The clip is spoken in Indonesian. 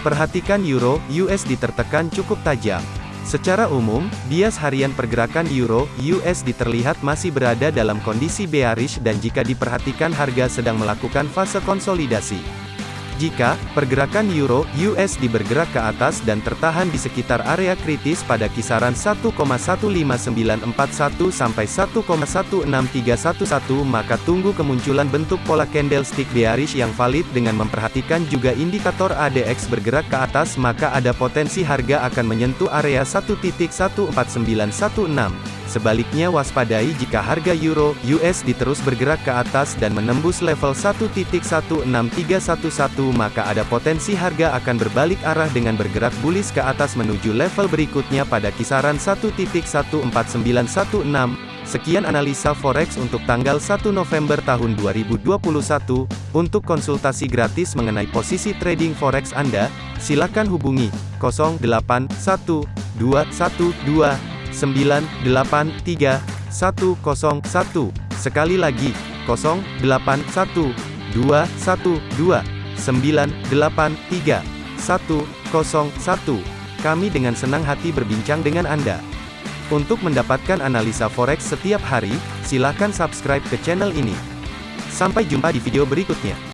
Perhatikan Euro USD tertekan cukup tajam. Secara umum, bias harian pergerakan Euro USD terlihat masih berada dalam kondisi bearish dan jika diperhatikan harga sedang melakukan fase konsolidasi. Jika pergerakan euro USD bergerak ke atas dan tertahan di sekitar area kritis pada kisaran 1,15941 sampai 1,16311 maka tunggu kemunculan bentuk pola candlestick bearish yang valid dengan memperhatikan juga indikator ADX bergerak ke atas maka ada potensi harga akan menyentuh area 1.14916. Sebaliknya waspadai jika harga euro USD terus bergerak ke atas dan menembus level 1.16311 maka ada potensi harga akan berbalik arah dengan bergerak bullish ke atas menuju level berikutnya pada kisaran 1.14916. Sekian analisa forex untuk tanggal 1 November tahun 2021. Untuk konsultasi gratis mengenai posisi trading forex Anda, silakan hubungi 081212 983 101. Sekali lagi, 081 212 983 101. Kami dengan senang hati berbincang dengan Anda. Untuk mendapatkan analisa forex setiap hari, silakan subscribe ke channel ini. Sampai jumpa di video berikutnya.